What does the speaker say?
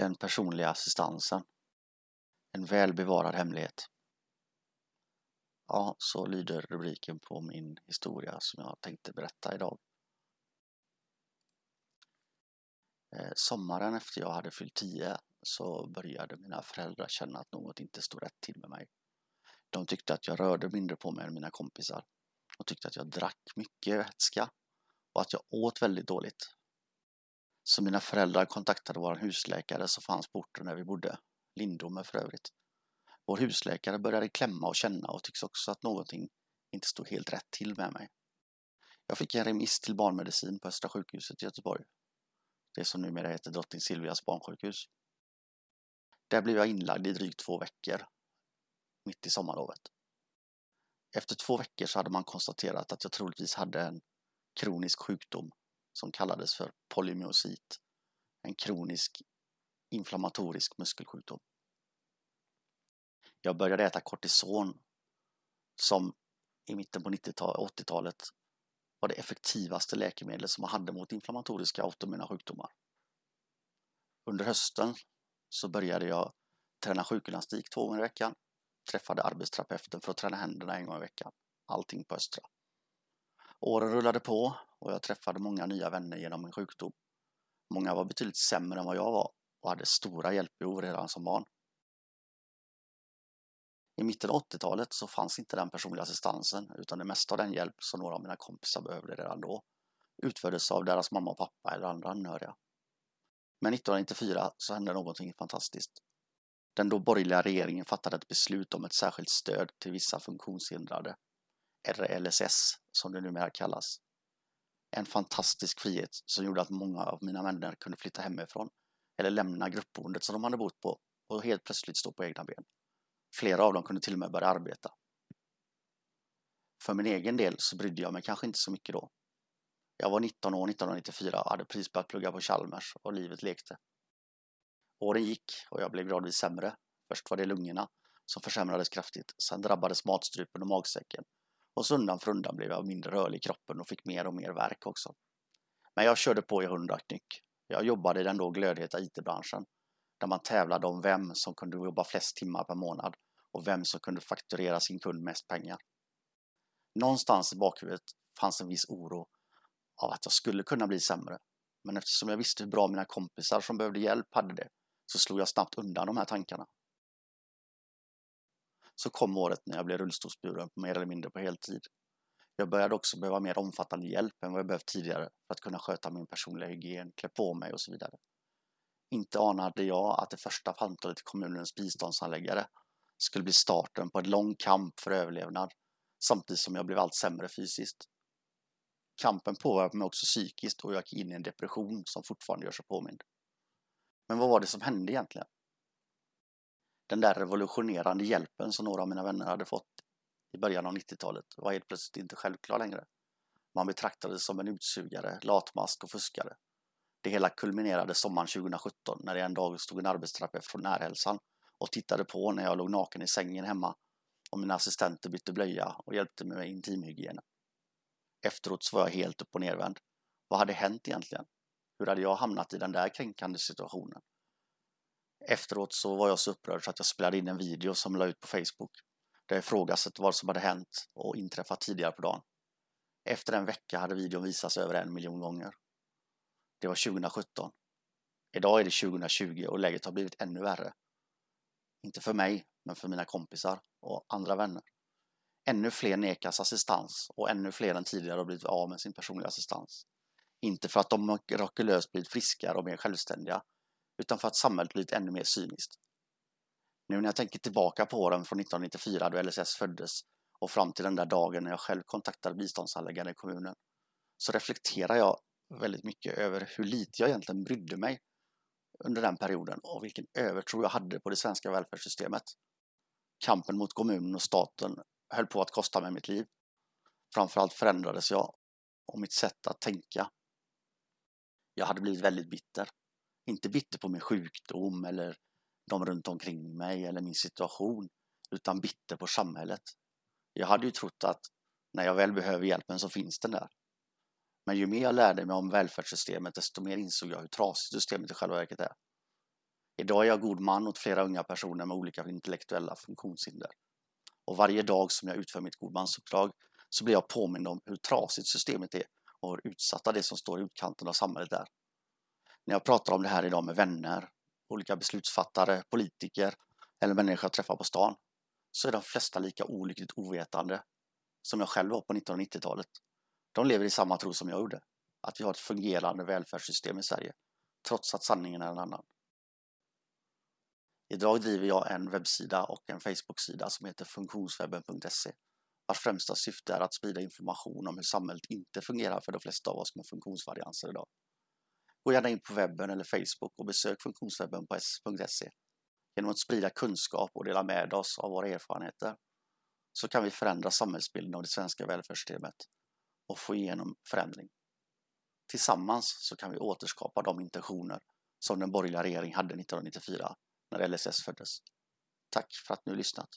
Den personliga assistansen. En väl bevarad hemlighet. Ja, så lyder rubriken på min historia som jag tänkte berätta idag. Eh, sommaren efter jag hade fyllt 10 så började mina föräldrar känna att något inte stod rätt till med mig. De tyckte att jag rörde mindre på mig än mina kompisar. De tyckte att jag drack mycket vätska och att jag åt väldigt dåligt. Så mina föräldrar kontaktade vår husläkare som fanns på orten där vi bodde, Lindome för övrigt. Vår husläkare började klämma och känna och tycks också att någonting inte stod helt rätt till med mig. Jag fick en remiss till barnmedicin på Östra sjukhuset i Göteborg. Det som numera heter Drottning Silvias barnsjukhus. Där blev jag inlagd i drygt två veckor, mitt i sommarlovet. Efter två veckor så hade man konstaterat att jag troligtvis hade en kronisk sjukdom som kallades för polymyosit, en kronisk inflammatorisk muskelsjukdom. Jag började äta kortison som i mitten på 80-talet var det effektivaste läkemedlet som man hade mot inflammatoriska autoimmuna sjukdomar. Under hösten så började jag träna sjukgymnastik två gånger i veckan, träffade arbetsterapeuten för att träna händerna en gång i veckan. Allting på Östra. Åren rullade på och jag träffade många nya vänner genom min sjukdom. Många var betydligt sämre än vad jag var och hade stora hjälpbehov redan som barn. I mitten av 80-talet så fanns inte den personliga assistansen utan det mesta av den hjälp som några av mina kompisar behövde redan då utfördes av deras mamma och pappa eller andra anhöriga. Men 1994 så hände någonting fantastiskt. Den då borgerliga regeringen fattade ett beslut om ett särskilt stöd till vissa funktionshindrade, RLSS som det numera kallas. En fantastisk frihet som gjorde att många av mina vänner kunde flytta hemifrån eller lämna gruppboendet som de hade bott på och helt plötsligt stå på egna ben. Flera av dem kunde till och med börja arbeta. För min egen del så brydde jag mig kanske inte så mycket då. Jag var 19 år 1994 och hade precis börjat plugga på Chalmers och livet lekte. Åren gick och jag blev gradvis sämre. Först var det lungorna som försämrades kraftigt. Sen drabbades matstrupen och magsäcken. Och så undan för undan blev jag mindre rörlig i kroppen och fick mer och mer värk också. Men jag körde på i hundra knyck. Jag jobbade i den då glödheta IT-branschen där man tävlade om vem som kunde jobba flest timmar per månad och vem som kunde fakturera sin kund mest pengar. Någonstans i bakhuvudet fanns en viss oro av att jag skulle kunna bli sämre. Men eftersom jag visste hur bra mina kompisar som behövde hjälp hade det så slog jag snabbt undan de här tankarna. Så kom året när jag blev rullstolsburen mer eller mindre på heltid. Jag började också behöva mer omfattande hjälp än vad jag behövt tidigare för att kunna sköta min personliga hygien, klä på mig och så vidare. Inte anade jag att det första samtalet till kommunens biståndsanläggare skulle bli starten på en lång kamp för överlevnad samtidigt som jag blev allt sämre fysiskt. Kampen påverkade mig också psykiskt och jag gick in i en depression som fortfarande gör sig påmind. Men vad var det som hände egentligen? Den där revolutionerande hjälpen som några av mina vänner hade fått i början av 90-talet var helt plötsligt inte självklar längre. Man betraktades som en utsugare, latmask och fuskare. Det hela kulminerade sommaren 2017 när det en dag stod en arbetsterapeut från Närhälsan och tittade på när jag låg naken i sängen hemma och mina assistenter bytte blöja och hjälpte mig med intimhygienen. Efteråt så var jag helt upp och nervänd. Vad hade hänt egentligen? Hur hade jag hamnat i den där kränkande situationen? Efteråt så var jag så upprörd så att jag spelade in en video som la ut på Facebook där jag ifrågasatte vad som hade hänt och inträffat tidigare på dagen. Efter en vecka hade videon visats över en miljon gånger. Det var 2017. Idag är det 2020 och läget har blivit ännu värre. Inte för mig, men för mina kompisar och andra vänner. Ännu fler nekas assistans och ännu fler än tidigare har blivit av med sin personliga assistans. Inte för att de mirakulöst blivit friskare och mer självständiga, utan för att samhället blivit ännu mer cyniskt. Nu när jag tänker tillbaka på åren från 1994 då LSS föddes och fram till den där dagen när jag själv kontaktade biståndshandläggaren i kommunen så reflekterar jag väldigt mycket över hur lite jag egentligen brydde mig under den perioden och vilken övertro jag hade på det svenska välfärdssystemet. Kampen mot kommunen och staten höll på att kosta mig mitt liv. Framförallt förändrades jag och mitt sätt att tänka. Jag hade blivit väldigt bitter. Inte bitter på min sjukdom eller de runt omkring mig eller min situation, utan bitter på samhället. Jag hade ju trott att när jag väl behöver hjälpen så finns den där. Men ju mer jag lärde mig om välfärdssystemet desto mer insåg jag hur trasigt systemet i själva verket är. Idag är jag god man åt flera unga personer med olika intellektuella funktionshinder. Och varje dag som jag utför mitt godmansuppdrag så blir jag påmind om hur trasigt systemet är och hur utsatta det som står i utkanten av samhället är. När jag pratar om det här idag med vänner, olika beslutsfattare, politiker eller människor jag träffar på stan så är de flesta lika olyckligt ovetande som jag själv var på 1990-talet. De lever i samma tro som jag gjorde, att vi har ett fungerande välfärdssystem i Sverige, trots att sanningen är en annan. Idag driver jag en webbsida och en Facebook-sida som heter funktionswebben.se vars främsta syfte är att sprida information om hur samhället inte fungerar för de flesta av oss med funktionsvarianser idag. Gå gärna in på webben eller Facebook och besök funktionswebben på s.se. Genom att sprida kunskap och dela med oss av våra erfarenheter så kan vi förändra samhällsbilden av det svenska välfärdssystemet och få igenom förändring. Tillsammans så kan vi återskapa de intentioner som den borgerliga regeringen hade 1994 när LSS föddes. Tack för att ni har lyssnat.